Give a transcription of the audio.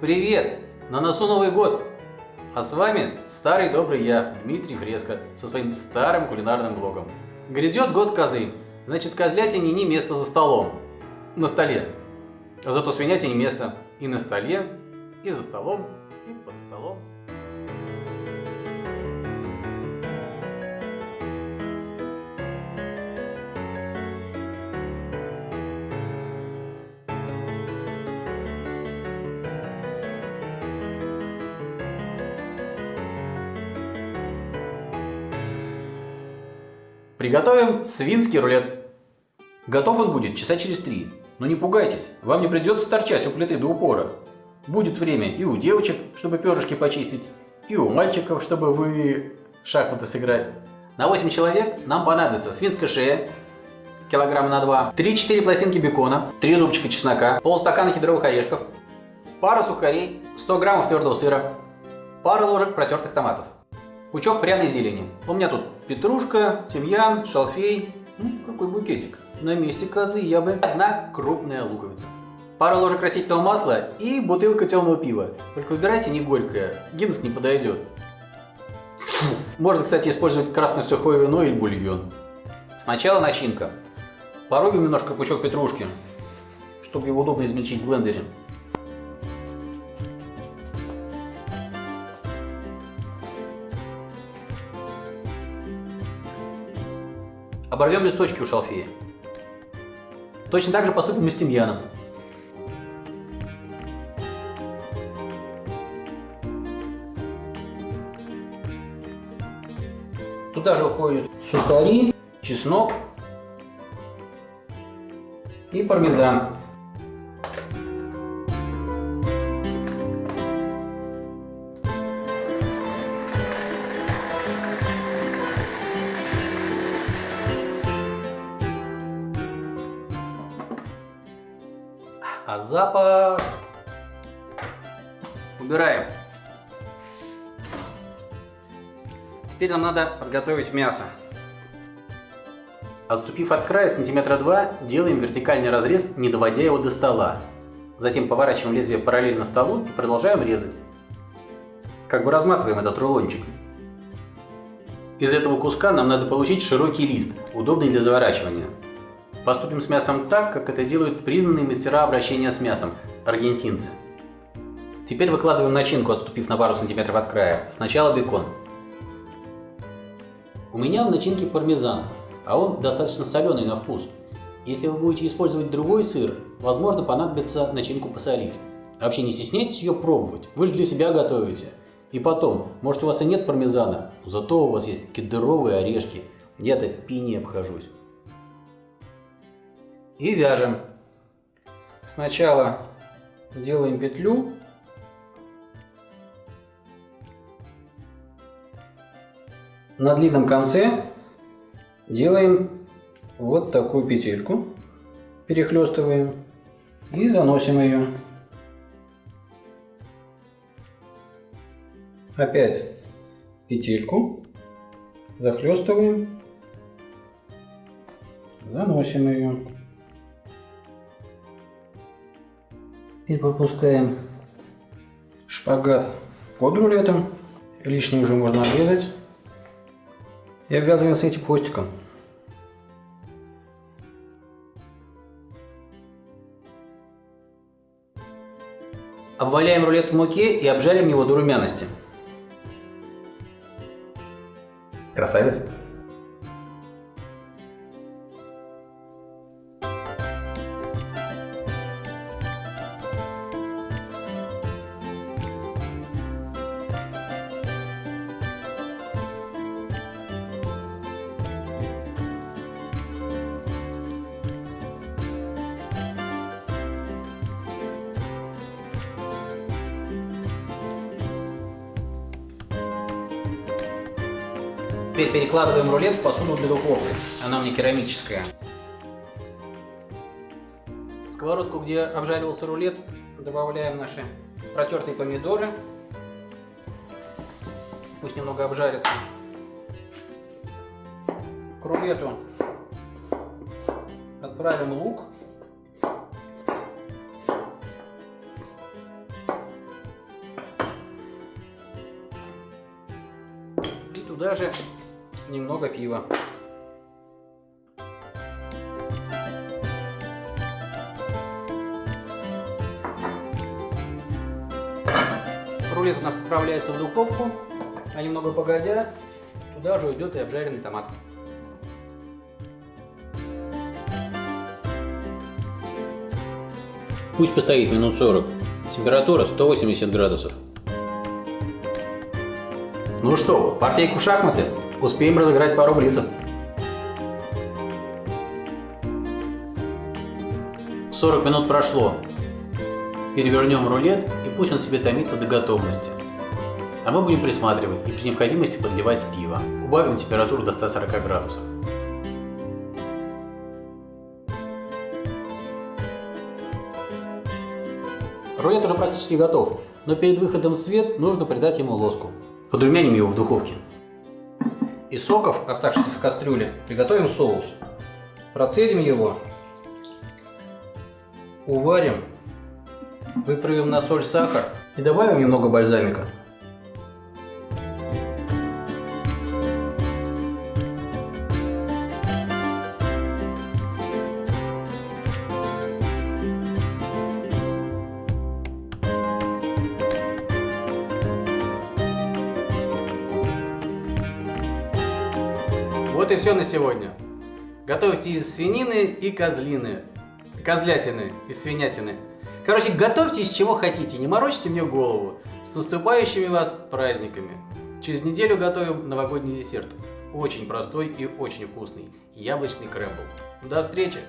Привет! На носу Новый год! А с вами старый добрый я, Дмитрий Фреско, со своим старым кулинарным блогом. Грядет год козы, значит козлятине не место за столом, на столе. Зато свинятине место и на столе, и за столом, и под столом. Приготовим свинский рулет. Готов он будет часа через три. Но не пугайтесь, вам не придется торчать у плиты до упора. Будет время и у девочек, чтобы перышки почистить, и у мальчиков, чтобы вы шахматы сыграть. На 8 человек нам понадобится свинская шея, килограмма на 2, 3-4 пластинки бекона, 3 зубчика чеснока, полстакана кедровых орешков, пара сухарей, 100 граммов твердого сыра, пара ложек протертых томатов. Пучок пряной зелени. У меня тут петрушка, тимьян, шалфей. Ну, какой букетик. На месте козы я бы одна крупная луковица. Пара ложек растительного масла и бутылка темного пива. Только выбирайте не горькое, Гиннес не подойдет. Можно, кстати, использовать красное сухое вино или бульон. Сначала начинка. Порубим немножко пучок петрушки, чтобы его удобно измельчить в блендере. Оборвем листочки у шалфея. Точно так же поступим и с тимьяном. Туда же уходят сухари, чеснок и пармезан. А запах... Убираем. Теперь нам надо подготовить мясо. Отступив от края сантиметра 2, делаем вертикальный разрез, не доводя его до стола. Затем поворачиваем лезвие параллельно столу и продолжаем резать. Как бы разматываем этот рулончик. Из этого куска нам надо получить широкий лист, удобный для заворачивания. Поступим с мясом так, как это делают признанные мастера обращения с мясом – аргентинцы. Теперь выкладываем начинку, отступив на пару сантиметров от края. Сначала бекон. У меня в начинке пармезан, а он достаточно соленый на вкус. Если вы будете использовать другой сыр, возможно понадобится начинку посолить. Вообще не стесняйтесь ее пробовать, вы же для себя готовите. И потом, может у вас и нет пармезана, зато у вас есть кедровые орешки. Я-то пини обхожусь и вяжем. Сначала делаем петлю. На длинном конце делаем вот такую петельку, перехлестываем и заносим ее. Опять петельку, захлестываем, заносим ее. Теперь пропускаем шпагат под рулетом. Лишнее уже можно обрезать. И обвязываем с этим хвостиком. Обваляем рулет в муке и обжарим его до румяности. Красавец! Теперь перекладываем рулет в посуду для духовки. Она мне керамическая. В сковородку, где обжаривался рулет, добавляем наши протертые помидоры. Пусть немного обжарятся. К рулету отправим лук. И туда же немного пива. Рулет у нас отправляется в духовку, а немного погодя, туда же уйдет и обжаренный томат. Пусть постоит минут 40. Температура 180 градусов. Ну что, партийку в шахматы? Успеем разыграть пару блицев. 40 минут прошло. Перевернем рулет и пусть он себе томится до готовности. А мы будем присматривать и при необходимости подливать пиво. Убавим температуру до 140 градусов. Рулет уже практически готов, но перед выходом в свет нужно придать ему лоску. Подрумяним его в духовке. Из соков, оставшихся в кастрюле, приготовим соус. Процедим его, уварим, выправим на соль, сахар и добавим немного бальзамика. Вот и все на сегодня. Готовьте из свинины и козлины. Козлятины из свинятины. Короче, готовьте из чего хотите, не морочьте мне голову. С наступающими вас праздниками. Через неделю готовим новогодний десерт. Очень простой и очень вкусный. Яблочный крэмбл. До встречи!